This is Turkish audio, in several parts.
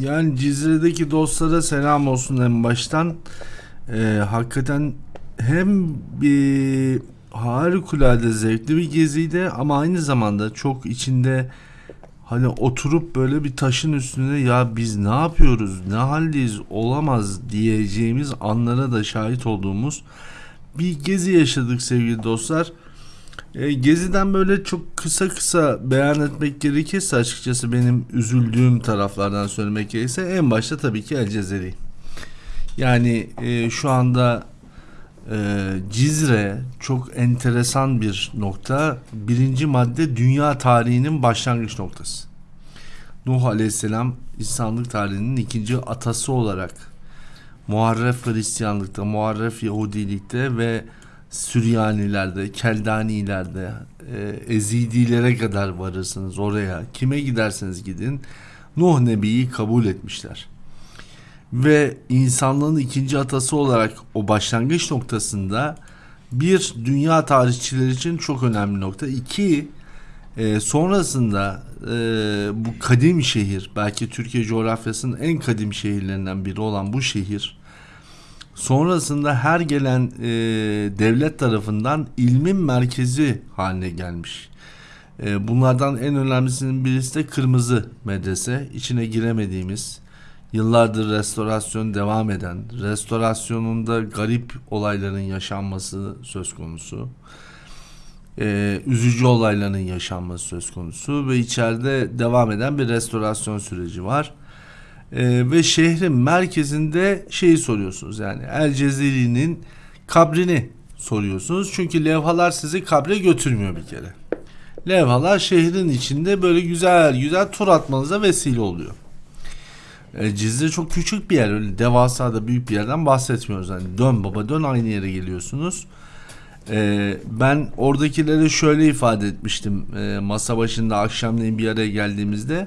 Yani Cizre'deki dostlara selam olsun en baştan. Ee, hakikaten hem bir harikulade zevkli bir geziydi ama aynı zamanda çok içinde hani oturup böyle bir taşın üstünde ya biz ne yapıyoruz ne haldeyiz olamaz diyeceğimiz anlara da şahit olduğumuz bir gezi yaşadık sevgili dostlar. E, Gezi'den böyle çok kısa kısa beyan etmek gerekirse açıkçası benim üzüldüğüm taraflardan söylemek gerekirse en başta tabii ki El Cezeri. Yani e, şu anda e, Cizre çok enteresan bir nokta. Birinci madde dünya tarihinin başlangıç noktası. Nuh Aleyhisselam İslamlık tarihinin ikinci atası olarak Muharref Hristiyanlıkta, Muharref Yahudilikte ve Süryanilerde, Keldanilerde, e, Ezidilere kadar varırsınız oraya. Kime giderseniz gidin Nuh Nebi'yi kabul etmişler. Ve insanlığın ikinci atası olarak o başlangıç noktasında bir dünya tarihçileri için çok önemli nokta. İki e, sonrasında e, bu kadim şehir belki Türkiye coğrafyasının en kadim şehirlerinden biri olan bu şehir sonrasında her gelen e, devlet tarafından ilmin merkezi haline gelmiş. E, bunlardan en önemlisinin birisi de Kırmızı Medrese. İçine giremediğimiz, yıllardır restorasyon devam eden, restorasyonunda garip olayların yaşanması söz konusu. E, üzücü olayların yaşanması söz konusu ve içeride devam eden bir restorasyon süreci var. Ee, ve şehrin merkezinde şeyi soruyorsunuz yani El Cezeri'nin kabrini soruyorsunuz. Çünkü levhalar sizi kabre götürmüyor bir kere. Levhalar şehrin içinde böyle güzel güzel tur atmanıza vesile oluyor. E, Cizre çok küçük bir yer. Öyle devasa da büyük bir yerden bahsetmiyoruz. Yani dön baba dön aynı yere geliyorsunuz. E, ben oradakilere şöyle ifade etmiştim. E, masa başında akşamleyin bir araya geldiğimizde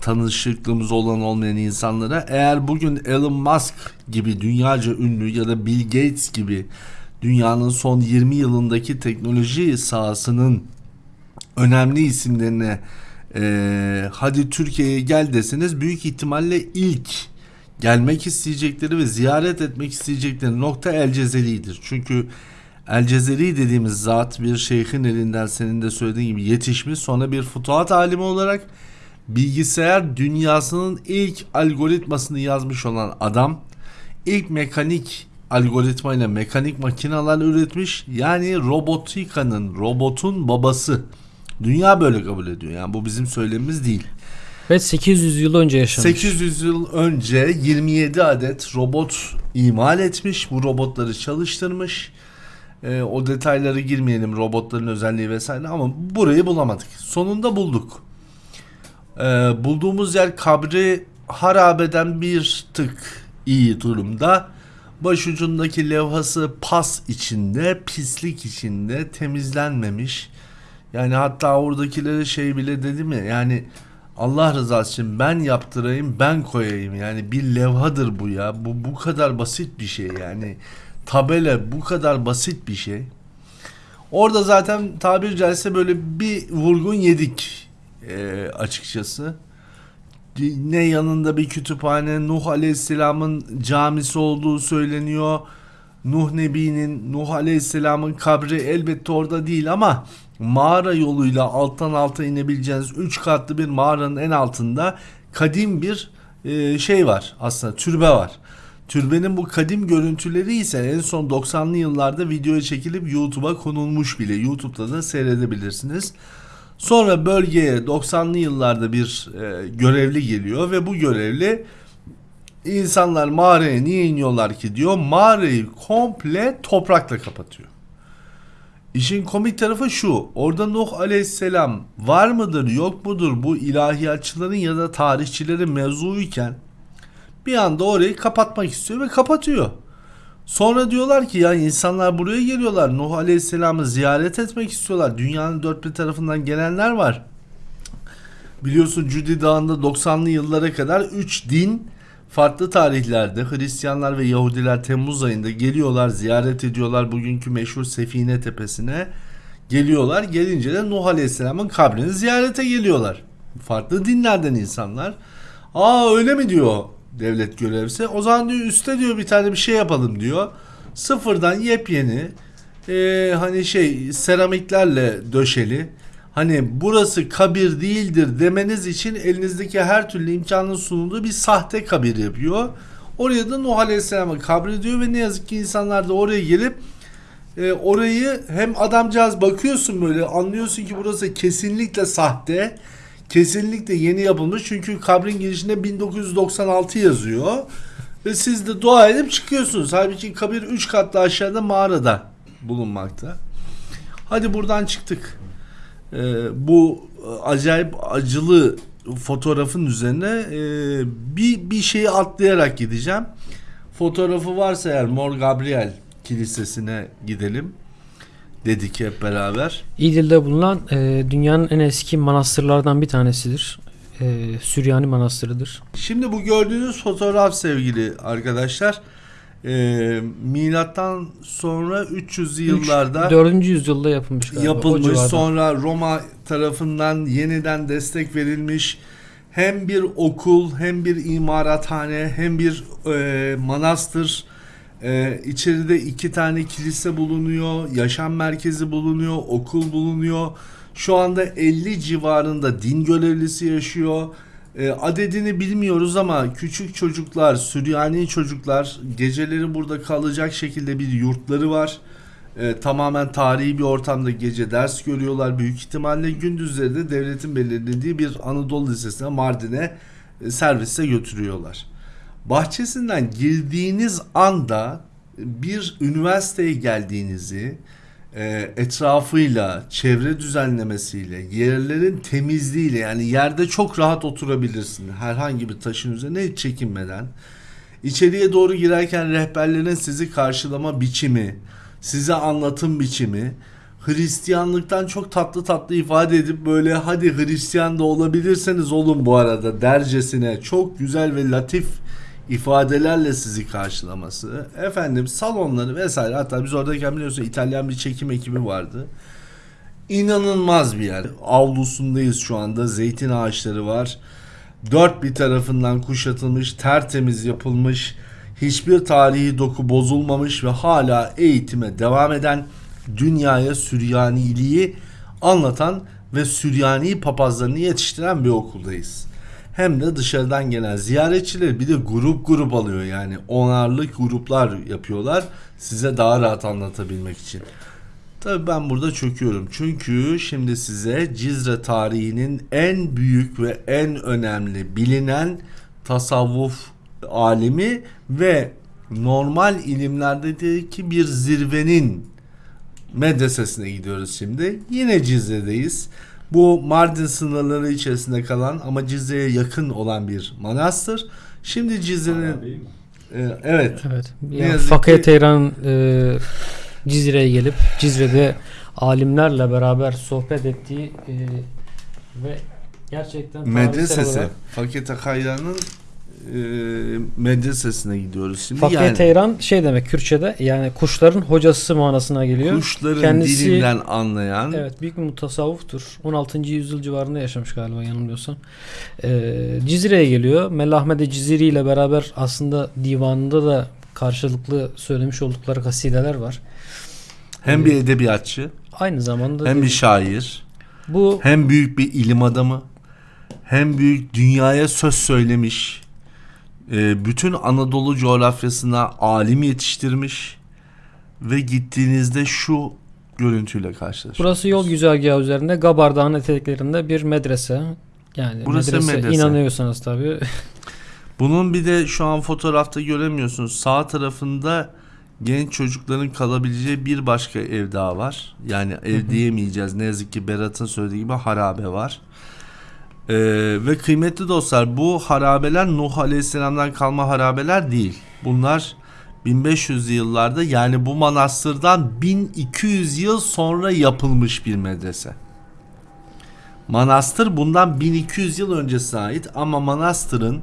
tanışıklığımız olan olmayan insanlara eğer bugün Elon Musk gibi dünyaca ünlü ya da Bill Gates gibi dünyanın son 20 yılındaki teknoloji sahasının önemli isimlerine e, hadi Türkiye'ye gel deseniz büyük ihtimalle ilk gelmek isteyecekleri ve ziyaret etmek isteyecekleri nokta El Cezeri'dir. Çünkü El Cezeri dediğimiz zat bir şeyhin elinden senin de söylediğin gibi yetişmiş sonra bir futuhat alimi olarak bilgisayar dünyasının ilk algoritmasını yazmış olan adam ilk mekanik algoritmayla mekanik makineler üretmiş. Yani robotikanın, robotun babası. Dünya böyle kabul ediyor. Yani bu bizim söylemimiz değil. Ve 800 yıl önce yaşamış. 800 yıl önce 27 adet robot imal etmiş. Bu robotları çalıştırmış. Ee, o detayları girmeyelim robotların özelliği vesaire ama burayı bulamadık. Sonunda bulduk. Ee, bulduğumuz yer kabri harabeden bir tık iyi durumda. Başucundaki levhası pas içinde, pislik içinde, temizlenmemiş. Yani hatta oradakilere şey bile dedi mi? Yani Allah rızası için ben yaptırayım, ben koyayım. Yani bir levhadır bu ya. Bu bu kadar basit bir şey yani. Tabela bu kadar basit bir şey. Orada zaten tabir caizse böyle bir vurgun yedik e, açıkçası. Ne yanında bir kütüphane, Nuh Aleyhisselam'ın camisi olduğu söyleniyor. Nuh Nebi'nin, Nuh Aleyhisselam'ın kabri elbette orada değil ama mağara yoluyla alttan alta inebileceğiniz 3 katlı bir mağaranın en altında kadim bir e, şey var aslında türbe var. Türbenin bu kadim görüntüleri ise en son 90'lı yıllarda videoya çekilip YouTube'a konulmuş bile. YouTube'da da seyredebilirsiniz. Sonra bölgeye 90'lı yıllarda bir e, görevli geliyor ve bu görevli insanlar mağaraya niye iniyorlar ki diyor. Mağarayı komple toprakla kapatıyor. İşin komik tarafı şu. Orada Nuh Aleyhisselam var mıdır yok mudur bu ilahiyatçıların ya da tarihçilerin mevzuyken bir anda orayı kapatmak istiyor ve kapatıyor. Sonra diyorlar ki ya insanlar buraya geliyorlar. Nuh Aleyhisselam'ı ziyaret etmek istiyorlar. Dünyanın dört bir tarafından gelenler var. Biliyorsun Cudi Dağı'nda 90'lı yıllara kadar 3 din farklı tarihlerde Hristiyanlar ve Yahudiler Temmuz ayında geliyorlar, ziyaret ediyorlar bugünkü meşhur Sefine Tepesi'ne geliyorlar. Gelince de Nuh Aleyhisselam'ın kabrini ziyarete geliyorlar. Farklı dinlerden insanlar. Aa öyle mi diyor devlet görevlisi. O zaman diyor üstte diyor bir tane bir şey yapalım diyor. Sıfırdan yepyeni e, hani şey seramiklerle döşeli. Hani burası kabir değildir demeniz için elinizdeki her türlü imkanın sunulduğu bir sahte kabir yapıyor. Oraya da Nuh Aleyhisselam'a kabri diyor ve ne yazık ki insanlar da oraya gelip e, orayı hem adamcağız bakıyorsun böyle anlıyorsun ki burası kesinlikle sahte. Kesinlikle yeni yapılmış çünkü kabrin girişinde 1996 yazıyor. Ve siz de dua edip çıkıyorsunuz. Halbuki kabir 3 katlı aşağıda mağarada bulunmakta. Hadi buradan çıktık. Ee, bu e, acayip acılı fotoğrafın üzerine e, bir bir şeyi atlayarak gideceğim. Fotoğrafı varsa eğer Mor Gabriel Kilisesi'ne gidelim dedik hep beraber. İdil'de bulunan e, dünyanın en eski manastırlardan bir tanesidir. E, Süryani Manastırı'dır. Şimdi bu gördüğünüz fotoğraf sevgili arkadaşlar e, milattan sonra 300 yıllarda 4. yüzyılda yapılmış galiba. yapılmış sonra Roma tarafından yeniden destek verilmiş hem bir okul hem bir imarathane hem bir e, manastır e, içeride iki tane kilise bulunuyor yaşam merkezi bulunuyor okul bulunuyor şu anda 50 civarında din görevlisi yaşıyor e, adedini bilmiyoruz ama küçük çocuklar Süryani çocuklar geceleri burada kalacak şekilde bir yurtları var e, tamamen tarihi bir ortamda gece ders görüyorlar. Büyük ihtimalle gündüzleri de devletin belirlediği bir Anadolu Lisesi'ne Mardin'e e, servise götürüyorlar. Bahçesinden girdiğiniz anda bir üniversiteye geldiğinizi e, etrafıyla, çevre düzenlemesiyle, yerlerin temizliğiyle yani yerde çok rahat oturabilirsin. Herhangi bir taşın üzerine hiç çekinmeden. İçeriye doğru girerken rehberlerin sizi karşılama biçimi, size anlatım biçimi Hristiyanlıktan çok tatlı tatlı ifade edip böyle hadi Hristiyan da olabilirseniz olun bu arada dercesine çok güzel ve latif ifadelerle sizi karşılaması. Efendim salonları vesaire hatta biz oradayken biliyorsun İtalyan bir çekim ekibi vardı. İnanılmaz bir yer. Avlusundayız şu anda. Zeytin ağaçları var. Dört bir tarafından kuşatılmış, tertemiz yapılmış, hiçbir tarihi doku bozulmamış ve hala eğitime devam eden dünyaya Süryaniliği anlatan ve Süryani papazlarını yetiştiren bir okuldayız. Hem de dışarıdan gelen ziyaretçiler bir de grup grup alıyor yani onarlı gruplar yapıyorlar size daha rahat anlatabilmek için. Tabii ben burada çöküyorum. Çünkü şimdi size Cizre tarihinin en büyük ve en önemli bilinen tasavvuf alimi ve normal ilimlerdeki bir zirvenin medresesine gidiyoruz şimdi. Yine Cizre'deyiz. Bu Mardin sınırları içerisinde kalan ama Cizre'ye yakın olan bir manastır. Şimdi Cizre'nin e, evet Evet. Yani Fakir ki- Teyran e, Cizre'ye gelip Cizre'de alimlerle beraber sohbet ettiği e, ve gerçekten medresesi Fakir Takayra'nın e, medresesine gidiyoruz şimdi. Fakir yani Teyran şey demek Kürtçe'de yani kuşların hocası manasına geliyor. kuşların Kendisi- dilinden anlayan Evet büyük bir mutasavvuftur. 16. yüzyıl civarında yaşamış galiba yanılmıyorsam. Ee, Cizre'ye geliyor. Melahmede Ciziri ile beraber aslında divanında da karşılıklı söylemiş oldukları kasideler var. hem bir edebiyatçı Aynı zamanda hem bir şair bu hem büyük bir ilim adamı hem büyük dünyaya söz söylemiş e, bütün Anadolu coğrafyasına alim yetiştirmiş ve gittiğinizde şu görüntüyle karşılaşıyorsunuz. burası yol güzergahı üzerinde Gabar Dağı'nın eteklerinde bir medrese. Yani Burası medrese, medrese. inanıyorsanız tabii. Bunun bir de şu an fotoğrafta göremiyorsunuz. Sağ tarafında genç çocukların kalabileceği bir başka ev daha var. Yani ev diyemeyeceğiz. Ne yazık ki Berat'ın söylediği gibi harabe var. Ee, ve kıymetli dostlar bu harabeler Nuh Aleyhisselam'dan kalma harabeler değil. Bunlar 1500 yıllarda yani bu manastırdan 1200 yıl sonra yapılmış bir medrese. Manastır bundan 1200 yıl öncesine ait ama manastırın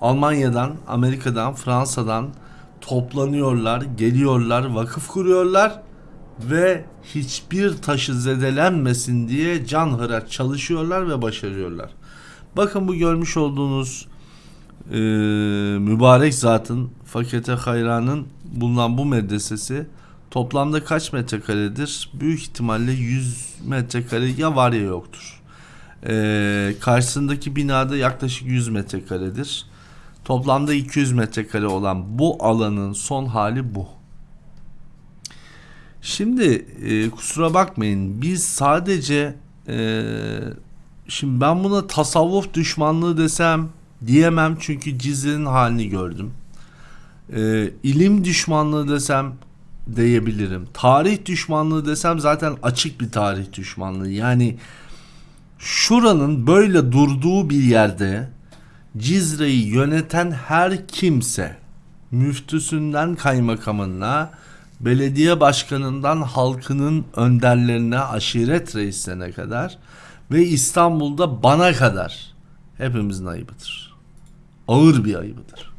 Almanya'dan, Amerika'dan, Fransa'dan toplanıyorlar, geliyorlar, vakıf kuruyorlar ve hiçbir taşı zedelenmesin diye canhıraç çalışıyorlar ve başarıyorlar. Bakın bu görmüş olduğunuz e, mübarek zatın fakete hayranın bulunan bu medresesi toplamda kaç metrekaredir? Büyük ihtimalle 100 metrekare ya var ya yoktur. E, karşısındaki binada yaklaşık 100 metrekaredir. Toplamda 200 metrekare olan bu alanın son hali bu. Şimdi e, kusura bakmayın biz sadece e, şimdi ben buna tasavvuf düşmanlığı desem diyemem çünkü Cizre'nin halini gördüm. E, ilim düşmanlığı desem diyebilirim. Tarih düşmanlığı desem zaten açık bir tarih düşmanlığı. Yani şuranın böyle durduğu bir yerde Cizre'yi yöneten her kimse müftüsünden kaymakamına belediye başkanından halkının önderlerine aşiret reislerine kadar ve İstanbul'da bana kadar hepimizin ayıbıdır. Ağır bir ayıbıdır.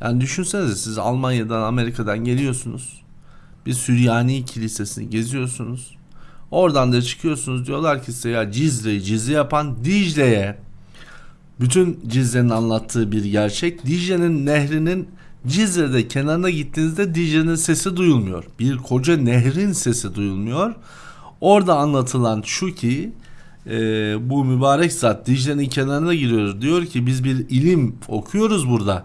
Yani düşünsenize siz Almanya'dan Amerika'dan geliyorsunuz. Bir Süryani kilisesini geziyorsunuz. Oradan da çıkıyorsunuz diyorlar ki size ya Cizre'yi Cizre yapan Dicle'ye bütün Cizre'nin anlattığı bir gerçek. Dicle'nin nehrinin Cizre'de kenarına gittiğinizde Dicle'nin sesi duyulmuyor. Bir koca nehrin sesi duyulmuyor. Orada anlatılan şu ki e, bu mübarek zat Dicle'nin kenarına giriyor. Diyor ki biz bir ilim okuyoruz burada.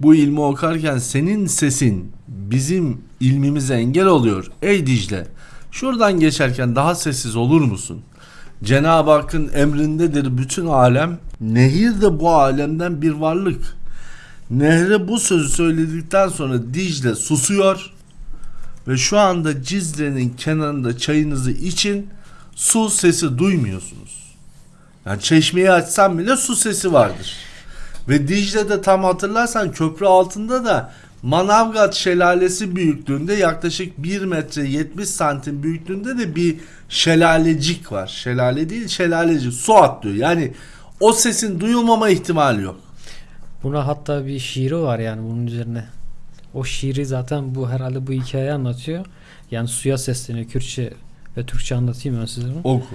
Bu ilmi okarken senin sesin bizim ilmimize engel oluyor. Ey Dicle şuradan geçerken daha sessiz olur musun? Cenab-ı Hakk'ın emrindedir bütün alem. Nehir de bu alemden bir varlık. Nehre bu sözü söyledikten sonra Dicle susuyor ve şu anda Cizre'nin kenarında çayınızı için su sesi duymuyorsunuz. Yani çeşmeyi açsam bile su sesi vardır. Ve Dicle'de tam hatırlarsan köprü altında da Manavgat şelalesi büyüklüğünde yaklaşık 1 metre 70 santim büyüklüğünde de bir şelalecik var. Şelale değil şelalecik su atlıyor. Yani o sesin duyulmama ihtimali yok. Buna hatta bir şiiri var yani bunun üzerine. O şiiri zaten bu herhalde bu hikayeyi anlatıyor. Yani suya sesleniyor Kürtçe ve Türkçe anlatayım ben size bunu. Oku.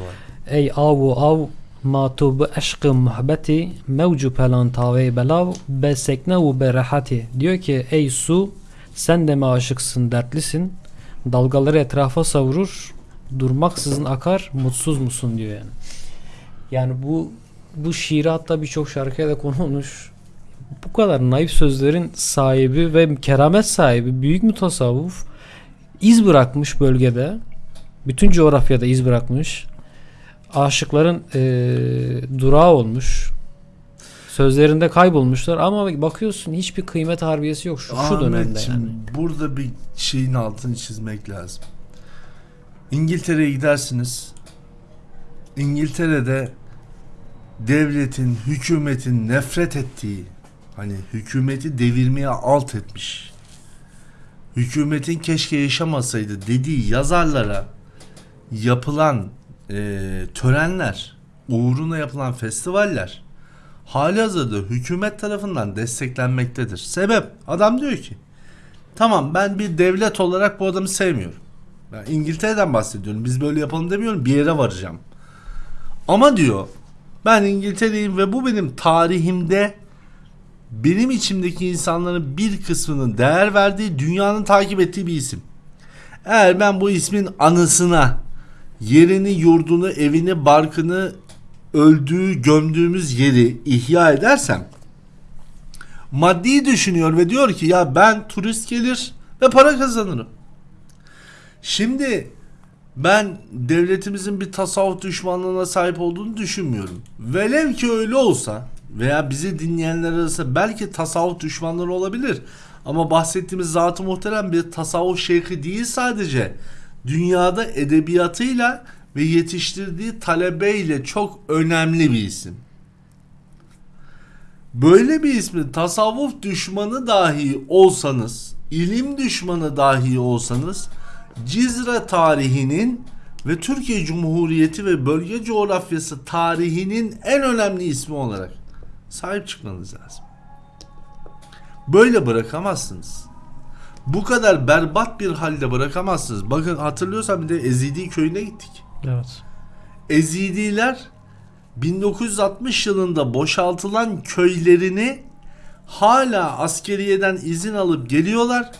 Ey avu av ma tu bu aşkı muhabbeti mevcu pelan tave belav be sekne ve be rahati. Diyor ki ey su sen de mi aşıksın dertlisin dalgaları etrafa savurur durmaksızın akar mutsuz musun diyor yani. Yani bu bu şiiri hatta birçok şarkıya da konu olmuş. Bu kadar naif sözlerin sahibi ve keramet sahibi büyük mutasavvuf iz bırakmış bölgede. Bütün coğrafyada iz bırakmış. Aşıkların eee durağı olmuş. Sözlerinde kaybolmuşlar ama bakıyorsun hiçbir kıymet harbiyesi yok şu, şu dönemde yani. burada bir şeyin altını çizmek lazım. İngiltere'ye gidersiniz. İngiltere'de devletin, hükümetin nefret ettiği, hani hükümeti devirmeye alt etmiş. Hükümetin keşke yaşamasaydı dediği yazarlara yapılan eee, törenler, uğruna yapılan festivaller halihazırda hükümet tarafından desteklenmektedir. Sebep adam diyor ki tamam ben bir devlet olarak bu adamı sevmiyorum. Ben İngiltere'den bahsediyorum. Biz böyle yapalım demiyorum. Bir yere varacağım. Ama diyor ben İngiltere'yim ve bu benim tarihimde benim içimdeki insanların bir kısmının değer verdiği, dünyanın takip ettiği bir isim. Eğer ben bu ismin anısına yerini, yurdunu, evini, barkını, öldüğü, gömdüğümüz yeri ihya edersem maddi düşünüyor ve diyor ki ya ben turist gelir ve para kazanırım. Şimdi ben devletimizin bir tasavvuf düşmanlığına sahip olduğunu düşünmüyorum. Velev ki öyle olsa veya bizi dinleyenler arasında belki tasavvuf düşmanları olabilir. Ama bahsettiğimiz zat-ı muhterem bir tasavvuf şeyhi değil sadece. Dünyada edebiyatıyla ve yetiştirdiği talebeyle çok önemli bir isim. Böyle bir ismin tasavvuf düşmanı dahi olsanız, ilim düşmanı dahi olsanız Cizre tarihinin ve Türkiye Cumhuriyeti ve bölge coğrafyası tarihinin en önemli ismi olarak sahip çıkmanız lazım. Böyle bırakamazsınız. Bu kadar berbat bir halde bırakamazsınız. Bakın hatırlıyorsan bir de Ezidi köyüne gittik. Evet. Ezidiler 1960 yılında boşaltılan köylerini hala askeriyeden izin alıp geliyorlar.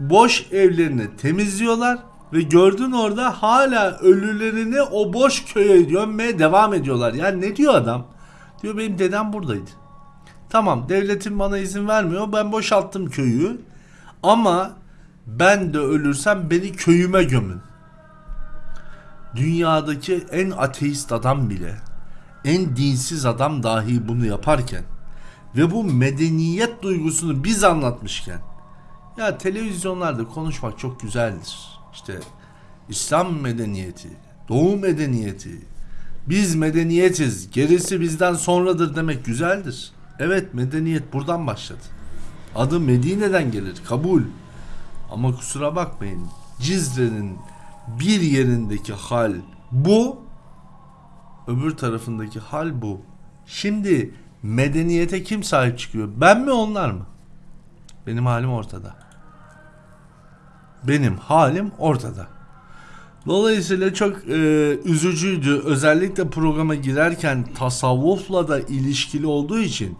Boş evlerini temizliyorlar ve gördün orada hala ölülerini o boş köye gömmeye devam ediyorlar. Yani ne diyor adam? Diyor benim dedem buradaydı. Tamam devletin bana izin vermiyor. Ben boşalttım köyü. Ama ben de ölürsem beni köyüme gömün. Dünyadaki en ateist adam bile, en dinsiz adam dahi bunu yaparken ve bu medeniyet duygusunu biz anlatmışken ya televizyonlarda konuşmak çok güzeldir. İşte İslam medeniyeti, Doğu medeniyeti, biz medeniyetiz, gerisi bizden sonradır demek güzeldir. Evet medeniyet buradan başladı. Adı Medine'den gelir, kabul. Ama kusura bakmayın, Cizre'nin bir yerindeki hal bu, öbür tarafındaki hal bu. Şimdi medeniyete kim sahip çıkıyor? Ben mi onlar mı? Benim halim ortada. Benim halim ortada. Dolayısıyla çok e, üzücüydü. Özellikle programa girerken tasavvufla da ilişkili olduğu için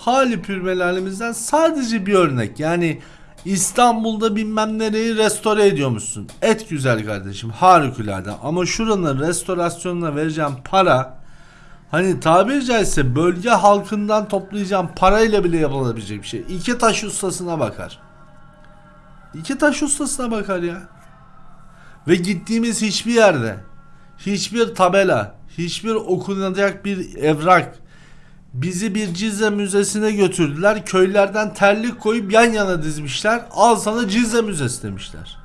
hali pürmelalimizden sadece bir örnek. Yani İstanbul'da bilmem nereyi restore ediyormuşsun. Et güzel kardeşim harikulade ama şuranın restorasyonuna vereceğim para hani tabiri caizse bölge halkından toplayacağım parayla bile yapılabilecek bir şey. İki taş ustasına bakar. İki taş ustasına bakar ya. Ve gittiğimiz hiçbir yerde hiçbir tabela, hiçbir okunacak bir evrak bizi bir Cizre Müzesi'ne götürdüler. Köylerden terlik koyup yan yana dizmişler. Al sana Cizre Müzesi demişler.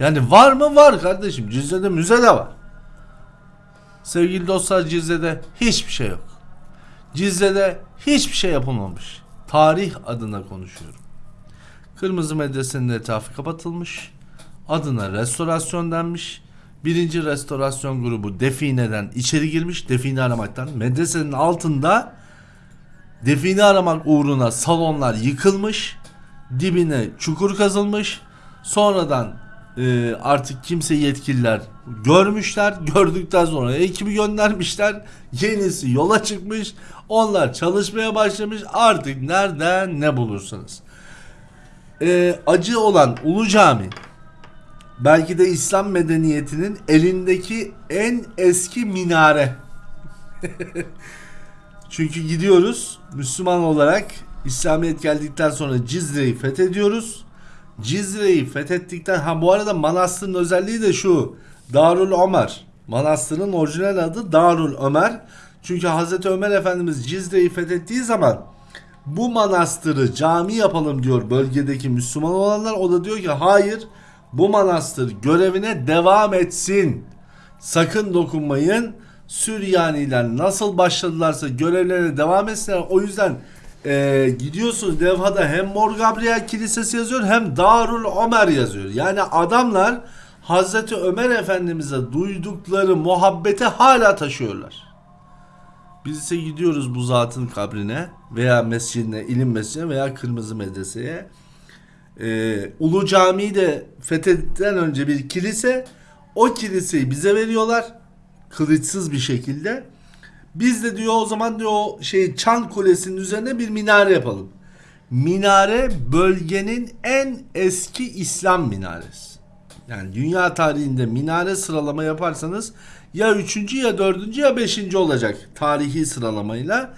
Yani var mı? Var kardeşim. Cizre'de müze de var. Sevgili dostlar Cizre'de hiçbir şey yok. Cizre'de hiçbir şey yapılmamış. Tarih adına konuşuyorum. Kırmızı Medrese'nin etrafı kapatılmış. Adına restorasyon denmiş. Birinci restorasyon grubu defineden içeri girmiş. Define aramaktan. Medresenin altında define aramak uğruna salonlar yıkılmış. Dibine çukur kazılmış. Sonradan e, artık kimse yetkililer görmüşler. Gördükten sonra ekibi göndermişler. Yenisi yola çıkmış. Onlar çalışmaya başlamış. Artık nereden ne bulursanız. E, acı olan Ulu Cami belki de İslam medeniyetinin elindeki en eski minare. Çünkü gidiyoruz Müslüman olarak İslamiyet geldikten sonra Cizre'yi fethediyoruz. Cizre'yi fethettikten ha bu arada manastırın özelliği de şu. Darül Ömer. Manastırın orijinal adı Darül Ömer. Çünkü Hazreti Ömer Efendimiz Cizre'yi fethettiği zaman bu manastırı cami yapalım diyor bölgedeki Müslüman olanlar. O da diyor ki hayır bu manastır görevine devam etsin. Sakın dokunmayın. Süryaniler nasıl başladılarsa görevlerine devam etsinler. O yüzden e, gidiyorsunuz levhada hem Mor Gabriel Kilisesi yazıyor hem Darul Ömer yazıyor. Yani adamlar Hazreti Ömer Efendimiz'e duydukları muhabbeti hala taşıyorlar. Biz ise gidiyoruz bu zatın kabrine veya mescidine, ilim mescidine veya kırmızı medreseye. Ee, Ulu Cami'yi de fethettikten önce bir kilise. O kiliseyi bize veriyorlar. Kılıçsız bir şekilde. Biz de diyor o zaman diyor o şey Çan Kulesi'nin üzerine bir minare yapalım. Minare bölgenin en eski İslam minaresi. Yani dünya tarihinde minare sıralama yaparsanız ya üçüncü ya dördüncü ya beşinci olacak tarihi sıralamayla.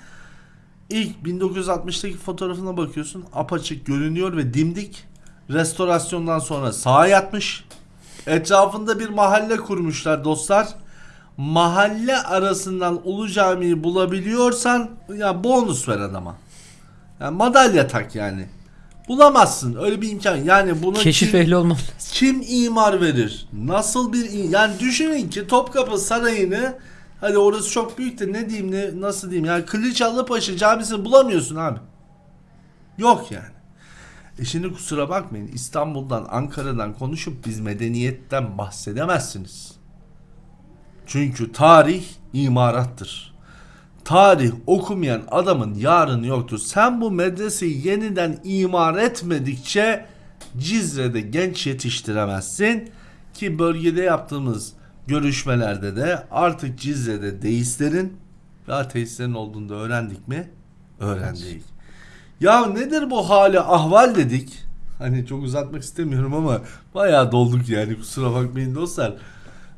İlk 1960'taki fotoğrafına bakıyorsun apaçık görünüyor ve dimdik. Restorasyondan sonra sağa yatmış. Etrafında bir mahalle kurmuşlar dostlar. Mahalle arasından Ulu Cami'yi bulabiliyorsan ya bonus ver adama. Yani madalya tak yani. Bulamazsın öyle bir imkan. Yani bunu Keşif kim- ehli olmam. kim imar verir? Nasıl bir yani düşünün ki Topkapı Sarayı'nı hadi orası çok büyük de ne diyeyim ne nasıl diyeyim yani Kılıçdaroğlu camisini bulamıyorsun abi. Yok yani. E şimdi kusura bakmayın İstanbul'dan Ankara'dan konuşup biz medeniyetten bahsedemezsiniz. Çünkü tarih imarattır. Tarih okumayan adamın yarını yoktur. Sen bu medreseyi yeniden imar etmedikçe Cizre'de genç yetiştiremezsin. Ki bölgede yaptığımız görüşmelerde de artık Cizre'de deistlerin ve ateistlerin olduğunu da öğrendik mi? Öğrendik. Ya nedir bu hali ahval dedik. Hani çok uzatmak istemiyorum ama bayağı dolduk yani kusura bakmayın dostlar.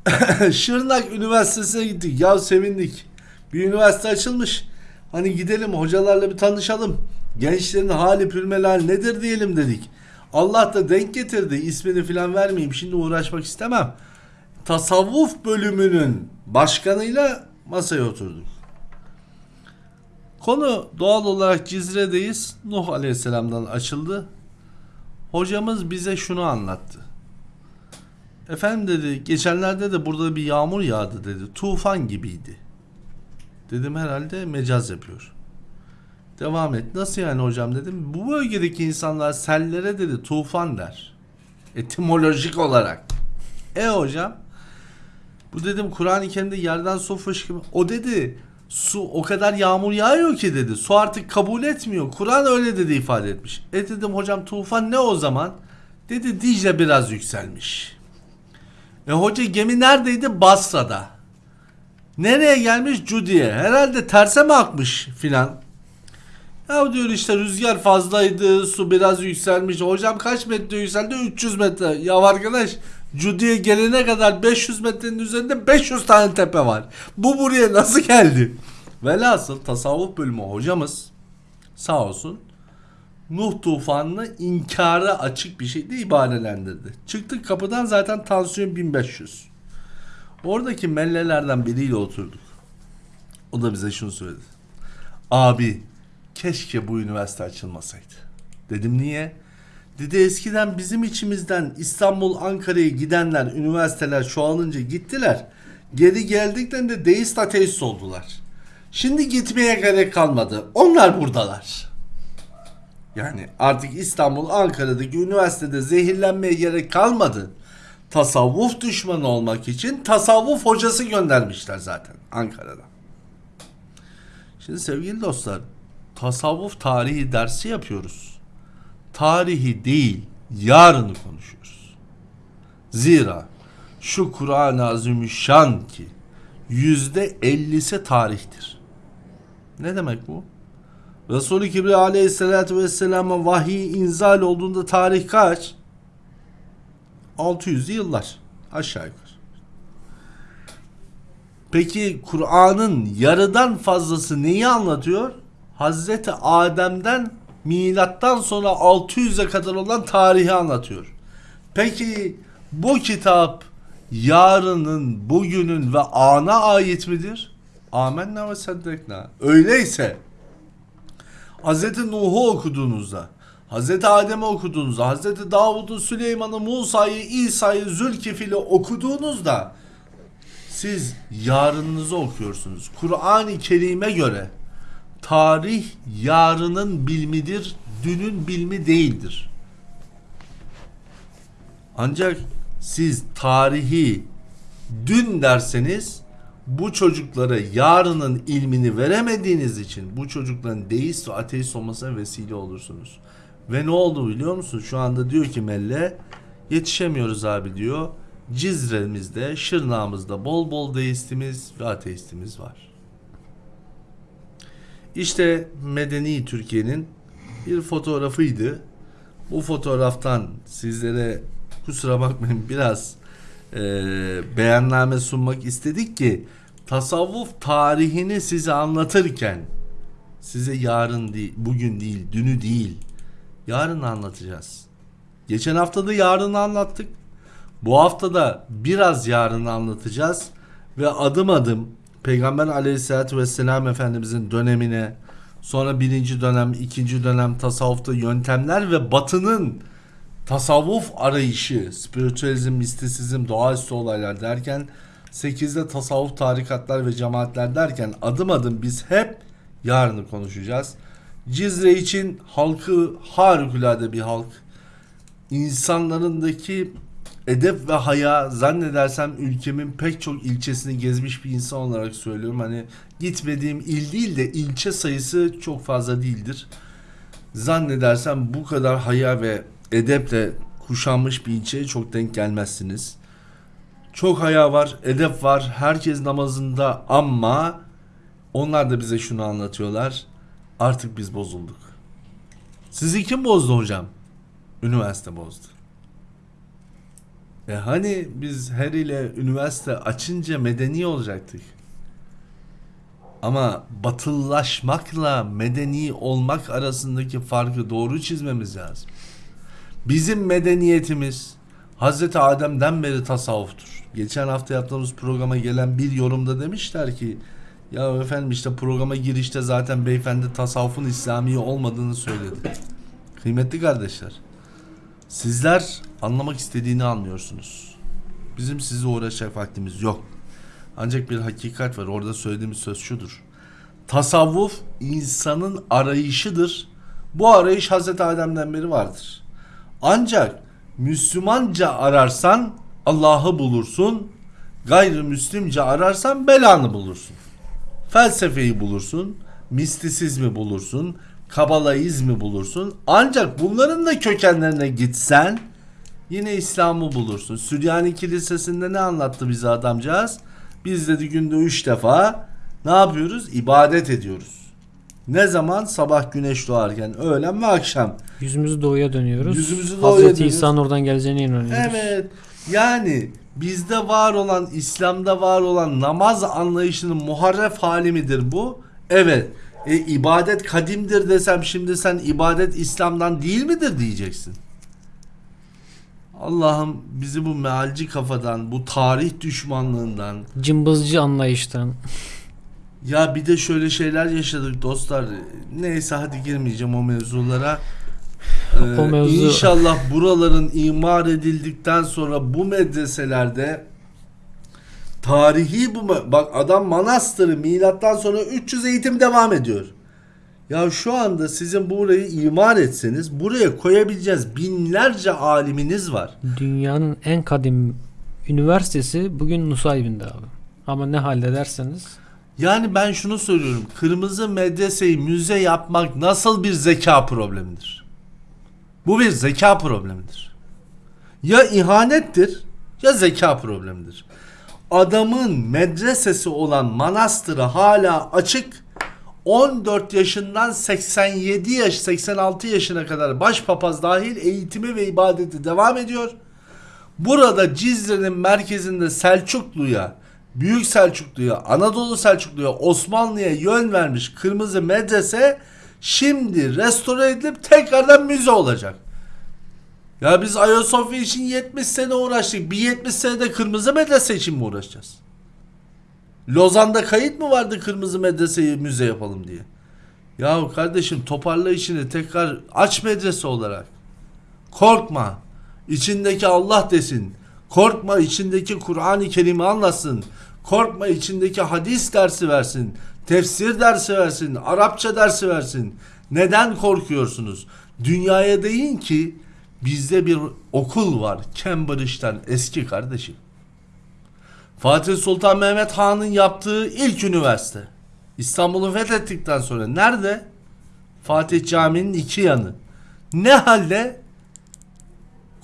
Şırnak Üniversitesi'ne gittik. Ya sevindik. Bir üniversite açılmış. Hani gidelim hocalarla bir tanışalım. Gençlerin hali pürmeler nedir diyelim dedik. Allah da denk getirdi. İsmini falan vermeyeyim. Şimdi uğraşmak istemem. Tasavvuf bölümünün başkanıyla masaya oturduk. Konu doğal olarak Cizre'deyiz. Nuh Aleyhisselam'dan açıldı. Hocamız bize şunu anlattı. Efendim dedi geçenlerde de burada bir yağmur yağdı dedi. Tufan gibiydi. Dedim herhalde mecaz yapıyor. Devam et. Nasıl yani hocam dedim. Bu bölgedeki insanlar sellere dedi tufan der. Etimolojik olarak. E hocam bu dedim Kur'an-ı Kerim'de yerden su fışkırma. O dedi su o kadar yağmur yağıyor ki dedi. Su artık kabul etmiyor. Kur'an öyle dedi ifade etmiş. E dedim hocam tufan ne o zaman? Dedi Dicle biraz yükselmiş. E hoca gemi neredeydi? Basra'da. Nereye gelmiş? Cudi'ye. Herhalde terse mi akmış filan. Ya diyor işte rüzgar fazlaydı, su biraz yükselmiş. Hocam kaç metre yükseldi? 300 metre. Ya arkadaş Cudi'ye gelene kadar 500 metrenin üzerinde 500 tane tepe var. Bu buraya nasıl geldi? Velhasıl tasavvuf bölümü hocamız sağ olsun Nuh tufanını inkara açık bir şekilde ibarelendirdi. Çıktık kapıdan zaten tansiyon 1500. Oradaki mellelerden biriyle oturduk. O da bize şunu söyledi. Abi keşke bu üniversite açılmasaydı. Dedim niye? Dedi eskiden bizim içimizden İstanbul, Ankara'ya gidenler, üniversiteler çoğalınca gittiler. Geri geldiklerinde deist ateist oldular. Şimdi gitmeye gerek kalmadı. Onlar buradalar. Yani artık İstanbul, Ankara'daki üniversitede zehirlenmeye gerek kalmadı. Tasavvuf düşmanı olmak için tasavvuf hocası göndermişler zaten Ankara'da. Şimdi sevgili dostlar, tasavvuf tarihi dersi yapıyoruz. Tarihi değil, yarını konuşuyoruz. Zira şu Kur'an-ı Azimüşşan ki yüzde ellisi tarihtir. Ne demek bu? Resul-i Kibriya aleyhissalatü vesselama vahiy inzal olduğunda tarih kaç? 600'lü yıllar aşağı yukarı. Peki Kur'an'ın yarıdan fazlası neyi anlatıyor? Hazreti Adem'den milattan sonra 600'e kadar olan tarihi anlatıyor. Peki bu kitap yarının, bugünün ve ana ait midir? Amenna ve seddekna. Öyleyse Hz. Nuh'u okuduğunuzda, Hz. Adem'i okuduğunuzda, Hz. Davud'u, Süleyman'ı, Musa'yı, İsa'yı, Zülkifil'i okuduğunuzda siz yarınınızı okuyorsunuz. Kur'an-ı Kerim'e göre tarih yarının bilmidir, dünün bilmi değildir. Ancak siz tarihi dün derseniz bu çocuklara yarının ilmini veremediğiniz için bu çocukların deist ve ateist olmasına vesile olursunuz. Ve ne oldu biliyor musun? Şu anda diyor ki Melle yetişemiyoruz abi diyor. Cizre'mizde, Şırnağımızda bol bol deistimiz ve ateistimiz var. İşte medeni Türkiye'nin bir fotoğrafıydı. Bu fotoğraftan sizlere kusura bakmayın biraz e, beyanname sunmak istedik ki tasavvuf tarihini size anlatırken size yarın değil, bugün değil, dünü değil, yarın anlatacağız. Geçen hafta da yarını anlattık. Bu hafta da biraz yarını anlatacağız ve adım adım Peygamber aleyhissalatü vesselam Efendimizin dönemine sonra birinci dönem, ikinci dönem tasavvufta yöntemler ve batının tasavvuf arayışı, spiritüalizm, mistisizm, doğaüstü olaylar derken 8'de tasavvuf tarikatlar ve cemaatler derken adım adım biz hep yarını konuşacağız. Cizre için halkı harikulade bir halk. İnsanlarındaki edep ve haya zannedersem ülkemin pek çok ilçesini gezmiş bir insan olarak söylüyorum. Hani gitmediğim il değil de ilçe sayısı çok fazla değildir. Zannedersem bu kadar haya ve edeple kuşanmış bir ilçeye çok denk gelmezsiniz. Çok haya var, edep var. Herkes namazında ama onlar da bize şunu anlatıyorlar. Artık biz bozulduk. Sizi kim bozdu hocam? Üniversite bozdu. E hani biz her ile üniversite açınca medeni olacaktık. Ama batılılaşmakla medeni olmak arasındaki farkı doğru çizmemiz lazım. Bizim medeniyetimiz Hazreti Adem'den beri tasavvuftur. Geçen hafta yaptığımız programa gelen bir yorumda demişler ki ya efendim işte programa girişte zaten beyefendi tasavvufun İslami olmadığını söyledi. Kıymetli kardeşler. Sizler anlamak istediğini anlıyorsunuz. Bizim sizi uğraşacak vaktimiz yok. Ancak bir hakikat var. Orada söylediğimiz söz şudur. Tasavvuf insanın arayışıdır. Bu arayış Hazreti Adem'den beri vardır. Ancak Müslümanca ararsan Allah'ı bulursun. Gayrimüslimce ararsan belanı bulursun. Felsefeyi bulursun. Mistisizmi bulursun. Kabalaizmi bulursun. Ancak bunların da kökenlerine gitsen yine İslam'ı bulursun. Süryani Kilisesi'nde ne anlattı bize adamcağız? Biz dedi günde üç defa ne yapıyoruz? İbadet ediyoruz. Ne zaman? Sabah güneş doğarken, öğlen ve akşam. Yüzümüzü doğuya dönüyoruz. Yüzümüzü doğuya Hazreti dönüyoruz. İsa'nın oradan geleceğine inanıyoruz. Evet. Yani bizde var olan, İslam'da var olan namaz anlayışının muharref hali midir bu? Evet. E, ibadet kadimdir desem şimdi sen ibadet İslam'dan değil midir diyeceksin. Allah'ım bizi bu mealci kafadan, bu tarih düşmanlığından, Cımbızcı anlayıştan. Ya bir de şöyle şeyler yaşadık dostlar. Neyse hadi girmeyeceğim o mevzulara. Ee, O mevzu- İnşallah buraların imar edildikten sonra bu medreselerde tarihi bu bak adam manastırı milattan sonra 300 eğitim devam ediyor. Ya şu anda sizin burayı imar etseniz buraya koyabileceğiz binlerce aliminiz var. Dünyanın en kadim üniversitesi bugün Nusaybin'de abi. Ama ne hallederseniz Yani ben şunu söylüyorum. Kırmızı medreseyi müze yapmak nasıl bir zeka problemidir? Bu bir zeka problemidir. Ya ihanettir ya zeka problemidir. Adamın medresesi olan manastırı hala açık. 14 yaşından 87 yaş 86 yaşına kadar başpapaz dahil eğitimi ve ibadeti devam ediyor. Burada Cizre'nin merkezinde Selçuklu'ya, Büyük Selçuklu'ya, Anadolu Selçuklu'ya, Osmanlı'ya yön vermiş kırmızı medrese şimdi restore edilip tekrardan müze olacak. Ya biz Ayasofya için 70 sene uğraştık. Bir 70 senede kırmızı medrese için mi uğraşacağız? Lozan'da kayıt mı vardı kırmızı medreseyi müze yapalım diye? Ya kardeşim toparla işini tekrar aç medrese olarak. Korkma. İçindeki Allah desin. Korkma içindeki Kur'an-ı Kerim'i anlasın. Korkma içindeki hadis dersi versin. Tefsir dersi versin. Arapça dersi versin. Neden korkuyorsunuz? Dünyaya deyin ki bizde bir okul var. Cambridge'den eski kardeşim. Fatih Sultan Mehmet Han'ın yaptığı ilk üniversite. İstanbul'u fethettikten sonra nerede? Fatih Camii'nin iki yanı. Ne halde?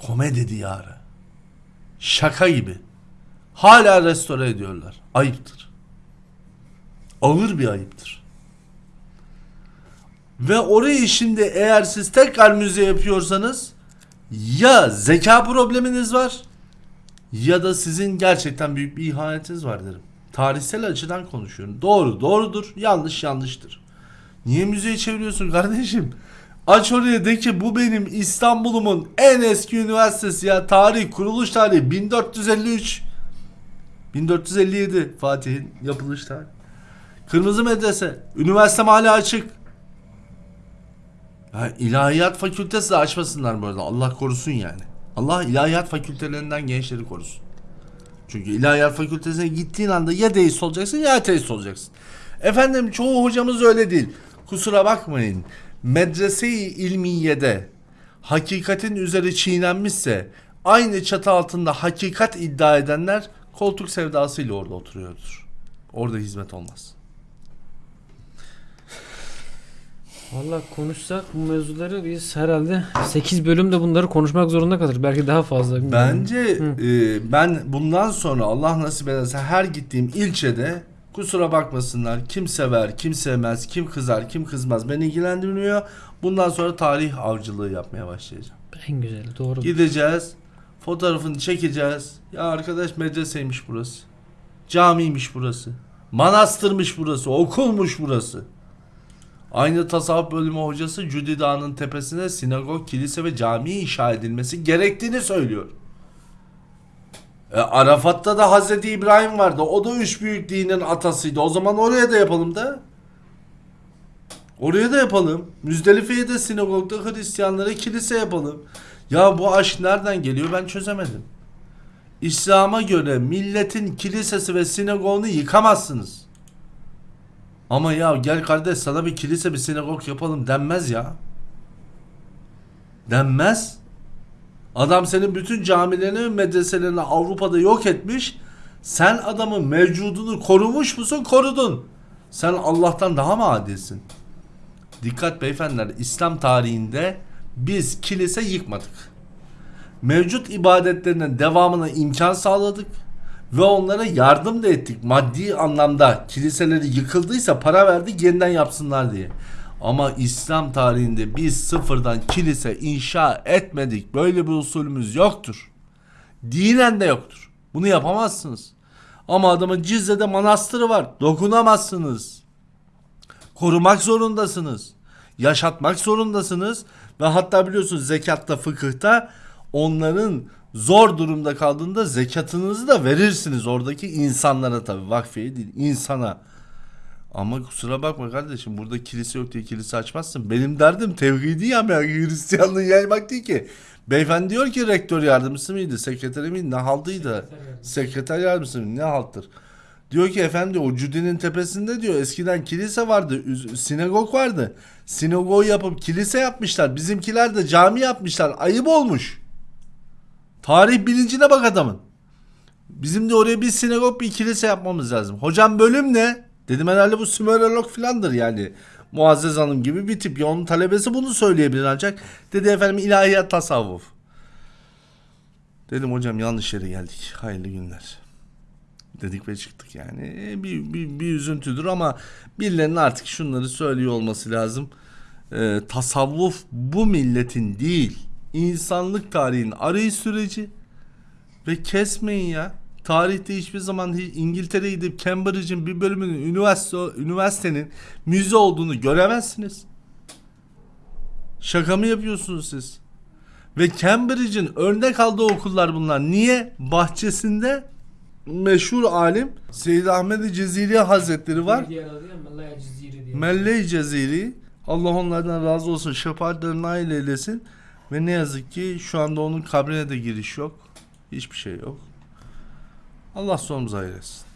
Komedi diyarı. Şaka gibi. Hala restore ediyorlar. Ayıptır. Ağır bir ayıptır. Ve orayı şimdi eğer siz tekrar müze yapıyorsanız ya zeka probleminiz var ya da sizin gerçekten büyük bir ihanetiniz var derim. Tarihsel açıdan konuşuyorum. Doğru doğrudur, yanlış yanlıştır. Niye müzeyi çeviriyorsun kardeşim? Aç oraya de ki bu benim İstanbul'umun en eski üniversitesi ya. Tarih, kuruluş tarihi 1453. 1457 Fatih'in yapılış tarihi. Kırmızı medrese. Üniversitem hala açık. Ya ilahiyat fakültesi de açmasınlar bu arada. Allah korusun yani. Allah ilahiyat fakültelerinden gençleri korusun. Çünkü ilahiyat fakültesine gittiğin anda ya deist olacaksın ya ateist olacaksın. Efendim çoğu hocamız öyle değil. Kusura bakmayın. Medrese-i ilmiyede hakikatin üzeri çiğnenmişse aynı çatı altında hakikat iddia edenler koltuk sevdasıyla orada oturuyordur. Orada hizmet olmaz. Valla konuşsak bu mevzuları biz herhalde 8 bölümde bunları konuşmak zorunda kalır. Belki daha fazla. bilmiyorum. Bence Hı. e, ben bundan sonra Allah nasip ederse her gittiğim ilçede Kusura bakmasınlar. Kim sever, kim sevmez, kim kızar, kim kızmaz beni ilgilendirmiyor. Bundan sonra tarih avcılığı yapmaya başlayacağım. En güzeli doğru. Gideceğiz. Fotoğrafını çekeceğiz. Ya arkadaş medreseymiş burası. Camiymiş burası. Manastırmış burası. Okulmuş burası. Aynı tasavvuf bölümü hocası Cudi Dağı'nın tepesine sinagog, kilise ve cami inşa edilmesi gerektiğini söylüyor. E, Arafat'ta da Hazreti İbrahim vardı. O da üç büyük dinin atasıydı. O zaman oraya da yapalım da. Oraya da yapalım. Müzdelife'ye de sinagogda Hristiyanlara kilise yapalım. Ya bu aşk nereden geliyor ben çözemedim. İslam'a göre milletin kilisesi ve sinagogunu yıkamazsınız. Ama ya gel kardeş sana bir kilise bir sinagog yapalım denmez ya. Denmez. Adam senin bütün camilerini ve medreselerini Avrupa'da yok etmiş. Sen adamın mevcudunu korumuş musun? Korudun. Sen Allah'tan daha mı adilsin? Dikkat beyefendiler İslam tarihinde biz kilise yıkmadık. Mevcut ibadetlerinin devamına imkan sağladık ve onlara yardım da ettik. Maddi anlamda kiliseleri yıkıldıysa para verdik yeniden yapsınlar diye. Ama İslam tarihinde biz sıfırdan kilise inşa etmedik. Böyle bir usulümüz yoktur. Dinen de yoktur. Bunu yapamazsınız. Ama adamın Cizre'de manastırı var. Dokunamazsınız korumak zorundasınız. Yaşatmak zorundasınız. Ve hatta biliyorsunuz zekatta fıkıhta onların zor durumda kaldığında zekatınızı da verirsiniz oradaki insanlara tabi vakfiye değil insana. Ama kusura bakma kardeşim burada kilise yok diye kilise açmazsın. Benim derdim tevhidi ya ben Hristiyanlığı yaymak değil ki. Beyefendi diyor ki rektör yardımcısı mıydı, sekreteri miydi, ne haldıydı? Sekreter yardımcısı mıydı, ne halttır? Diyor ki efendi o Cudi'nin tepesinde diyor eskiden kilise vardı, sinagog vardı. Sinagog yapıp kilise yapmışlar. Bizimkiler de cami yapmışlar. Ayıp olmuş. Tarih bilincine bak adamın. Bizim de oraya bir sinagog bir kilise yapmamız lazım. Hocam bölüm ne? Dedim herhalde bu Sümerolog filandır yani. Muazzez Hanım gibi bir tip. Ya onun talebesi bunu söyleyebilir ancak. Dedi efendim ilahiyat tasavvuf. Dedim hocam yanlış yere geldik. Hayırlı günler dedik ve çıktık yani. E, Bir, bir, bir üzüntüdür ama birilerinin artık şunları söylüyor olması lazım. Ee, tasavvuf bu milletin değil, insanlık tarihinin arayış süreci ve kesmeyin ya. Tarihte hiçbir zaman İngiltere'ye gidip Cambridge'in bir bölümünün üniversite, üniversitenin müze olduğunu göremezsiniz. Şaka mı yapıyorsunuz siz? Ve Cambridge'in örnek aldığı okullar bunlar. Niye? Bahçesinde meşhur alim Seyyid Ahmed Ceziri Hazretleri var. Melle-i Ceziri Allah onlardan razı olsun. Şefaatlerini nail eylesin. Ve ne yazık ki şu anda onun kabrine de giriş yok. Hiçbir şey yok. Allah sonumuzu hayır etsin.